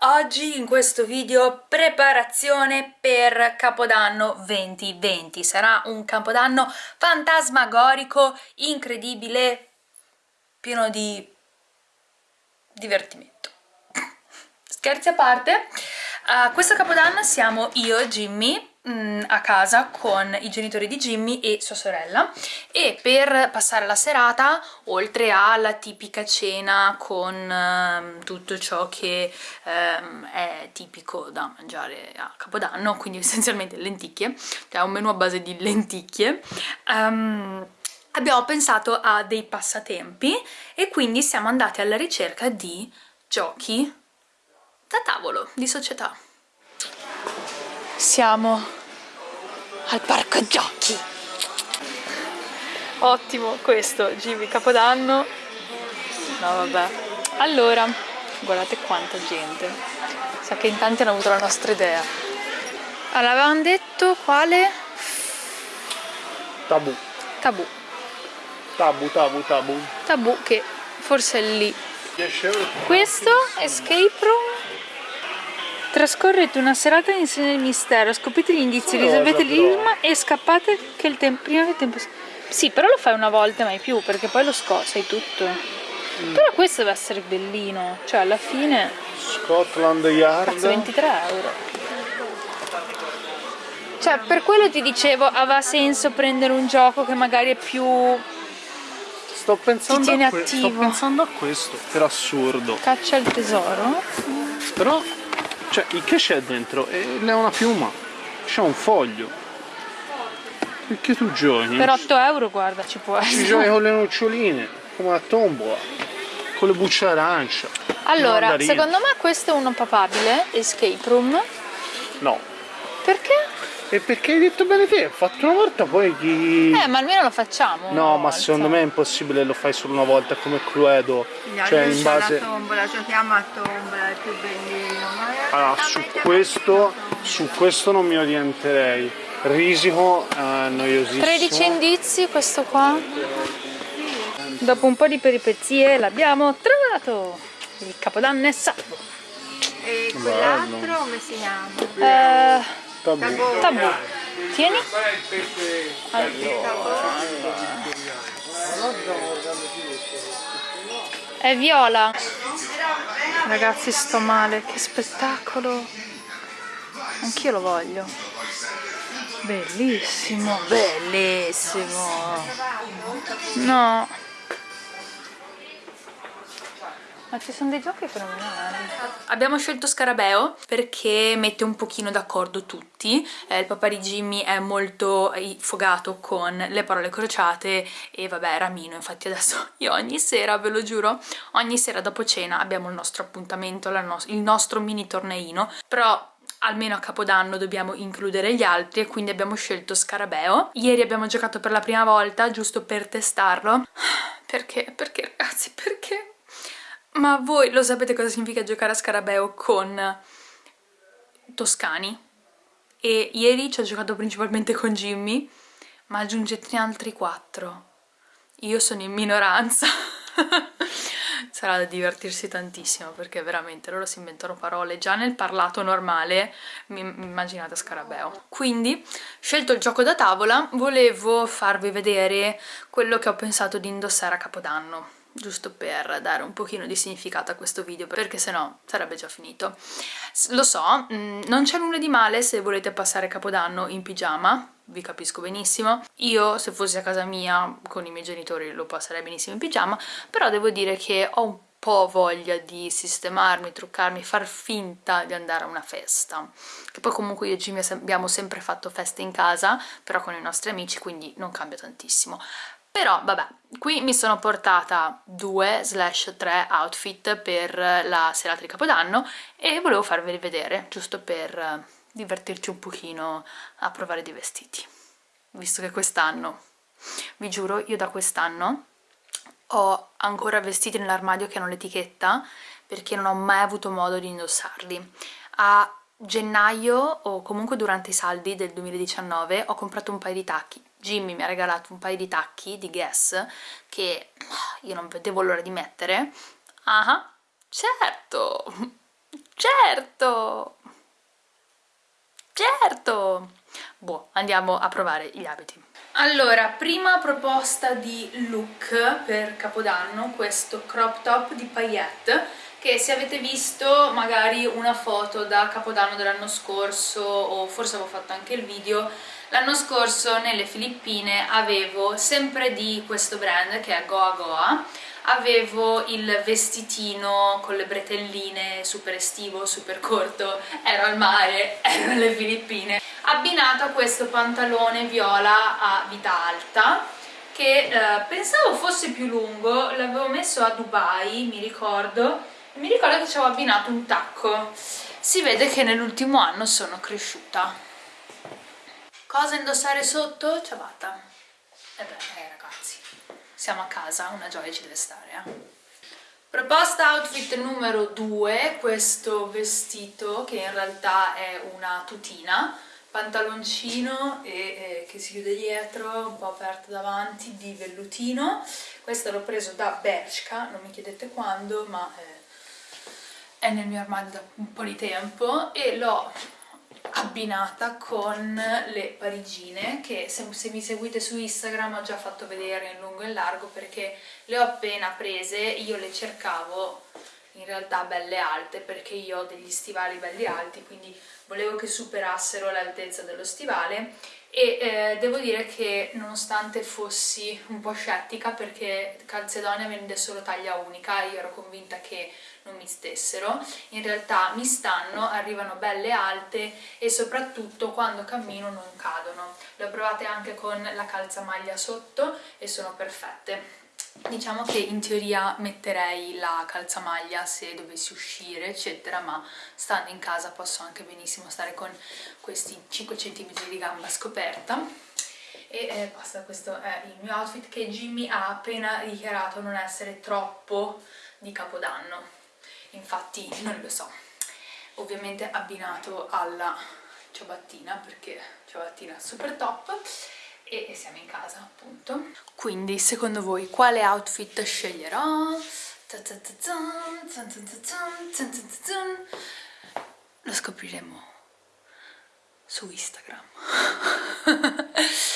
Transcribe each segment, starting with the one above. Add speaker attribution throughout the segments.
Speaker 1: oggi in questo video preparazione per Capodanno 2020 sarà un Capodanno fantasmagorico, incredibile, pieno di divertimento. Scherzi a parte uh, questo Capodanno siamo io, Jimmy Mm, a casa con i genitori di Jimmy e sua sorella. E per passare la serata oltre alla tipica cena con um, tutto ciò che um, è tipico da mangiare a Capodanno quindi essenzialmente lenticchie cioè un menù a base di lenticchie um, abbiamo pensato a dei passatempi e quindi siamo andati alla ricerca di giochi da tavolo, di società. Siamo al parco giochi. Ottimo questo, Jimmy Capodanno. No vabbè. Allora, guardate quanta gente. Sa che in tanti hanno avuto la nostra idea. Allora, avevamo detto quale?
Speaker 2: Tabù.
Speaker 1: Tabù.
Speaker 2: Tabù, tabù, tabù.
Speaker 1: Tabù che forse è lì. Questo, Escape Room Trascorrete una serata insieme al mistero, scoprite gli indizi, risolvete l'enigma e scappate che il tempo, prima che il tempo... Sì, però lo fai una volta mai più, perché poi lo sai tutto. Mm. Però questo deve essere bellino, cioè alla fine...
Speaker 2: Scotland Yard.
Speaker 1: Cazzo, 23 euro. Cioè, per quello ti dicevo, aveva senso prendere un gioco che magari è più...
Speaker 2: Sto pensando, a, sto pensando a questo, per assurdo.
Speaker 1: Caccia il tesoro.
Speaker 2: Però cioè, che c'è dentro? È una piuma. C'è un foglio. Perché tu giochi?
Speaker 1: Per 8 euro, guarda, ci può essere.
Speaker 2: Ci giochi con le noccioline, come a tombola, con le bucce arancia.
Speaker 1: Allora, secondo me questo è uno papabile, escape room.
Speaker 2: No.
Speaker 1: Perché?
Speaker 2: E perché hai detto bene te? Ho fatto una volta, poi chi...
Speaker 1: Eh, ma almeno lo facciamo.
Speaker 2: No, ma secondo me è impossibile, lo fai solo una volta, come Cluedo.
Speaker 3: No, cioè, in base... la tombola, giochiamo a tombola, è più bellino.
Speaker 2: Allora, su questo, su questo non mi orienterei. Risico, eh, noiosissimo.
Speaker 1: 13 indizi, questo qua. Dopo un po' di peripezie l'abbiamo trovato. Il capodanno è salvo.
Speaker 3: E quell'altro come si chiama?
Speaker 1: Eh, tabù. tabù. Tieni. Allora. È viola. Ragazzi sto male, che spettacolo. Anch'io lo voglio. Bellissimo, bellissimo. No. Ma ci sono dei giochi fenomenali. Abbiamo scelto Scarabeo perché mette un pochino d'accordo tutti. Eh, il papà di Jimmy è molto fogato con le parole crociate e vabbè Ramino, infatti adesso io ogni sera, ve lo giuro, ogni sera dopo cena abbiamo il nostro appuntamento, il nostro mini torneino, però almeno a Capodanno dobbiamo includere gli altri e quindi abbiamo scelto Scarabeo. Ieri abbiamo giocato per la prima volta, giusto per testarlo. Perché? Perché ragazzi, perché? Ma voi lo sapete cosa significa giocare a Scarabeo con toscani? E ieri ci ho giocato principalmente con Jimmy, ma aggiungetene altri quattro. Io sono in minoranza. Sarà da divertirsi tantissimo perché veramente loro si inventano parole. Già nel parlato normale mi immaginate Scarabeo. Quindi, scelto il gioco da tavola, volevo farvi vedere quello che ho pensato di indossare a Capodanno giusto per dare un pochino di significato a questo video perché sennò sarebbe già finito. Lo so, mm, non c'è nulla di male se volete passare Capodanno in pigiama vi capisco benissimo. Io se fossi a casa mia con i miei genitori lo passerei benissimo in pigiama però devo dire che ho un po' voglia di sistemarmi, truccarmi, far finta di andare a una festa. Che poi comunque io e Jimmy abbiamo sempre fatto feste in casa però con i nostri amici quindi non cambia tantissimo però vabbè qui mi sono portata due slash tre outfit per la serata di capodanno e volevo farveli vedere giusto per eh, divertirci un pochino a provare dei vestiti visto che quest'anno vi giuro io da quest'anno ho ancora vestiti nell'armadio che hanno l'etichetta perché non ho mai avuto modo di indossarli. A gennaio o comunque durante i saldi del 2019 ho comprato un paio di tacchi Jimmy mi ha regalato un paio di tacchi di Guess che io non vedevo l'ora di mettere ah certo Certo! Certo! Boh, andiamo a provare gli abiti. Allora, prima proposta di look per Capodanno, questo crop top di paillette che se avete visto magari una foto da Capodanno dell'anno scorso o forse avevo fatto anche il video l'anno scorso nelle Filippine avevo sempre di questo brand che è Goa Goa avevo il vestitino con le bretelline super estivo, super corto ero al mare, ero nelle Filippine abbinato a questo pantalone viola a vita alta che eh, pensavo fosse più lungo, l'avevo messo a Dubai, mi ricordo mi ricordo che ci avevo abbinato un tacco si vede che nell'ultimo anno sono cresciuta cosa indossare sotto? ciabatta e beh eh, ragazzi siamo a casa, una gioia ci deve stare eh. Proposta outfit numero 2, questo vestito che in realtà è una tutina, pantaloncino e, eh, che si chiude dietro, un po' aperto davanti, di vellutino. Questo l'ho preso da Bershka, non mi chiedete quando, ma eh, è nel mio armadio da un po' di tempo e l'ho abbinata con le parigine che se, se, mi seguite su Instagram ho già fatto vedere in lungo e in largo perché le ho appena prese, io le cercavo in realtà belle alte perché io ho degli stivali belli alti quindi volevo che superassero l'altezza dello stivale. E eh, devo dire che nonostante fossi un po' scettica perché Calzedonia vende solo taglia unica io ero convinta che non mi stessero in realtà mi stanno, arrivano belle alte e soprattutto quando cammino non cadono. Le ho provate anche con la calzamaglia sotto e sono perfette Diciamo che in teoria metterei la calzamaglia se dovessi uscire eccetera ma stando in casa posso anche benissimo stare con questi 5 cm di gamba scoperta. E eh, basta, questo è il mio outfit che Jimmy ha appena dichiarato non essere troppo di capodanno. Infatti non lo so. Ovviamente abbinato alla ciabattina perché ciabattina super top e siamo in casa appunto. Quindi secondo voi quale outfit sceglierò? lo scopriremo su Instagram.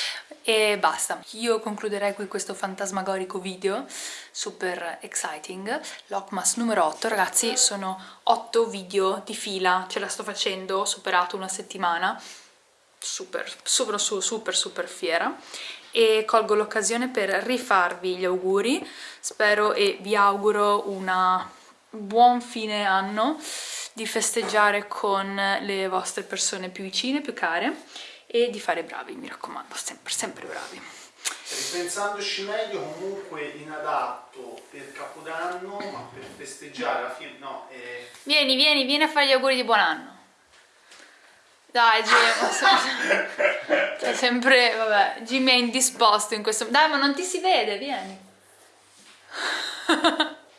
Speaker 1: E basta. Io concluderei qui questo fantasmagorico video. Super exciting. l'Ocmas numero 8 ragazzi sono 8 video di fila. Ce la sto facendo ho superato una settimana super, super, super, super fiera e colgo l'occasione per rifarvi gli auguri, spero e vi auguro un buon fine anno, di festeggiare con le vostre persone più vicine, più care e di fare bravi, mi raccomando, sempre, sempre bravi.
Speaker 2: Ripensandoci meglio, comunque inadatto per Capodanno, ma per festeggiare la fine, no. Eh...
Speaker 1: Vieni, vieni, vieni a fare gli auguri di buon anno. Dai Jim, cioè sempre, vabbè, Jimmy è indisposto in questo... Dai, ma non ti si vede, vieni.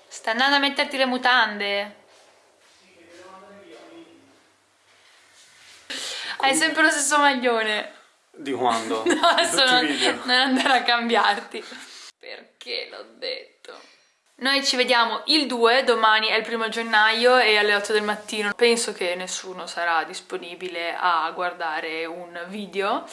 Speaker 1: Stai andando a metterti le mutande. Hai sempre lo stesso maglione.
Speaker 2: Di quando?
Speaker 1: No, adesso non, non andare a cambiarti. Perché l'ho detto? Noi ci vediamo il 2, domani è il primo gennaio e alle 8 del mattino penso che nessuno sarà disponibile a guardare un video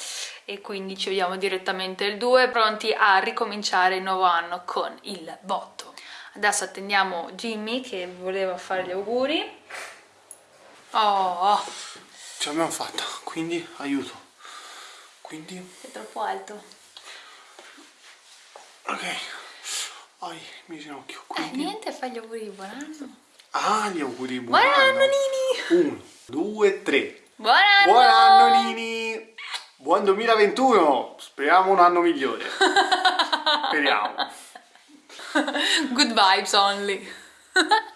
Speaker 1: e quindi ci vediamo direttamente il 2 pronti a ricominciare il nuovo anno con il botto. Adesso attendiamo Jimmy che voleva fare gli auguri. Oh!
Speaker 2: Ce l'abbiamo fatta, quindi aiuto. Quindi...
Speaker 1: È troppo alto.
Speaker 2: Ok. Ai, mi ginocchio.
Speaker 1: Eh, Quindi... Eh, niente, fai gli auguri di buon anno.
Speaker 2: Ah, gli auguri di
Speaker 1: buon, buon anno. anno. Nini!
Speaker 2: Uno, due, tre.
Speaker 1: Buon anno!
Speaker 2: Buon anno, Nini! Buon 2021! Speriamo un anno migliore. Speriamo.
Speaker 1: Good vibes only.